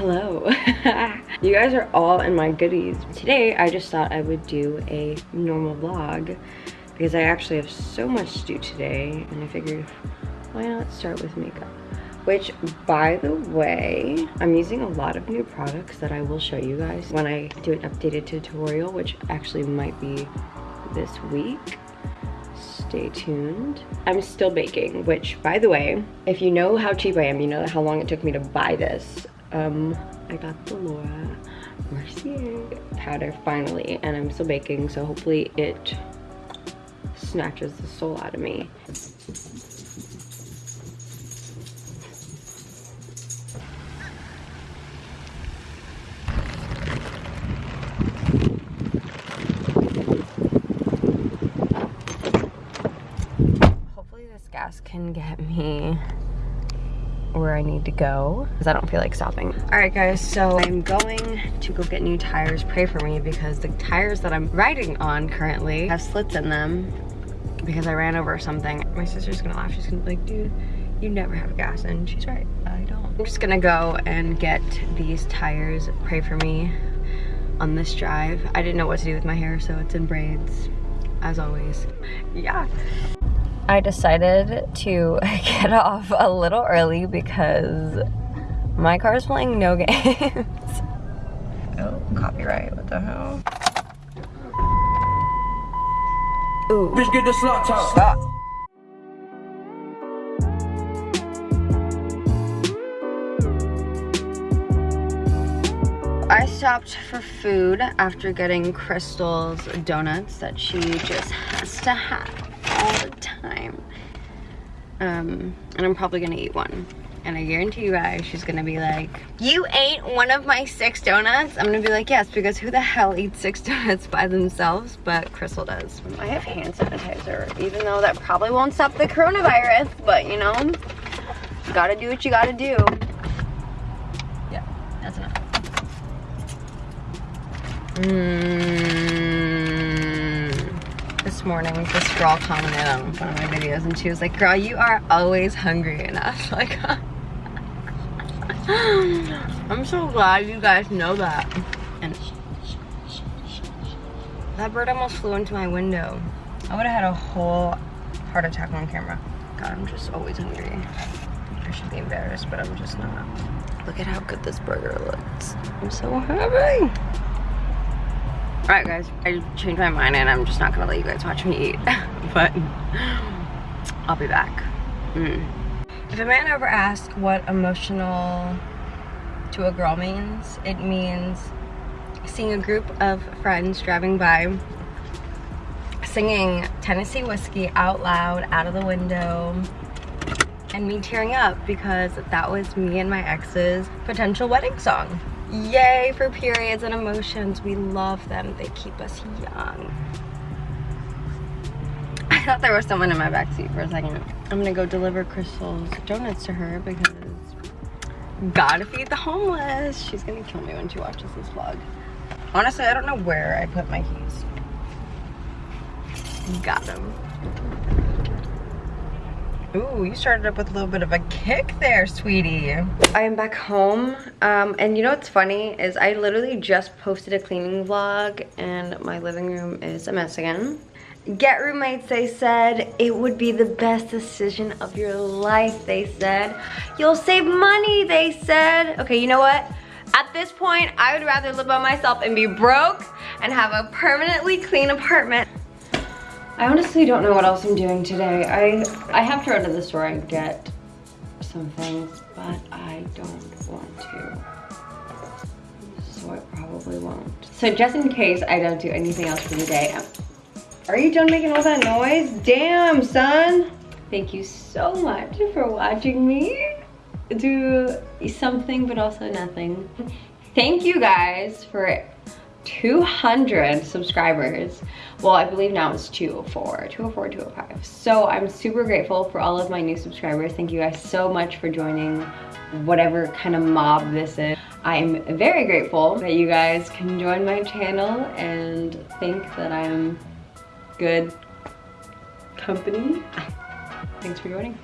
hello. you guys are all in my goodies. Today, I just thought I would do a normal vlog because I actually have so much to do today and I figured why not start with makeup which by the way i'm using a lot of new products that i will show you guys when i do an updated tutorial which actually might be this week stay tuned i'm still baking which by the way if you know how cheap i am you know how long it took me to buy this um i got the laura mercier powder finally and i'm still baking so hopefully it snatches the soul out of me. Hopefully this gas can get me where I need to go because I don't feel like stopping. All right guys, so I'm going to go get new tires. Pray for me because the tires that I'm riding on currently have slits in them because I ran over something. My sister's gonna laugh. She's gonna be like, dude, you never have gas. And she's right, I don't. I'm just gonna go and get these tires. Pray for me on this drive. I didn't know what to do with my hair, so it's in braids as always. Yeah. I decided to get off a little early because my car is playing no games. oh, copyright, what the hell? Ooh. Bitch, get the slot top. Stop. I stopped for food after getting Crystal's donuts that she just has to have all the time. Um, and I'm probably gonna eat one. And I guarantee you guys, she's gonna be like, you ate one of my six donuts? I'm gonna be like, yes, because who the hell eats six donuts by themselves? But Crystal does. I have hand sanitizer, even though that probably won't stop the coronavirus, but you know, you gotta do what you gotta do. Yeah, that's enough. Mmm this morning, this girl commented on one of my videos and she was like, girl, you are always hungry. And I was like, I'm so glad you guys know that. And that bird almost flew into my window. I would have had a whole heart attack on camera. God, I'm just always hungry. I should be embarrassed, but I'm just not. Look at how good this burger looks. I'm so happy. Alright guys, I changed my mind and I'm just not gonna let you guys watch me eat. but I'll be back. Mm. If a man ever asks what emotional to a girl means, it means seeing a group of friends driving by singing Tennessee Whiskey out loud out of the window and me tearing up because that was me and my ex's potential wedding song. Yay for periods and emotions. We love them. They keep us young. I thought there was someone in my backseat for a second. I'm gonna go deliver Crystal's donuts to her because gotta feed the homeless. She's gonna kill me when she watches this vlog. Honestly, I don't know where I put my keys. Got them. Ooh, you started up with a little bit of a kick there, sweetie. I am back home, um, and you know what's funny is I literally just posted a cleaning vlog, and my living room is a mess again. Get roommates, they said. It would be the best decision of your life, they said. You'll save money, they said. Okay, you know what? At this point, I would rather live by myself and be broke and have a permanently clean apartment I honestly don't know what else I'm doing today. I, I have to run to the store and get some things, but I don't want to. So I probably won't. So just in case I don't do anything else for the day, um, are you done making all that noise? Damn, son. Thank you so much for watching me do something but also nothing. Thank you guys for 200 subscribers. Well, I believe now it's 204, 204, 205. So I'm super grateful for all of my new subscribers. Thank you guys so much for joining whatever kind of mob this is. I'm very grateful that you guys can join my channel and think that I'm good company. Thanks for joining.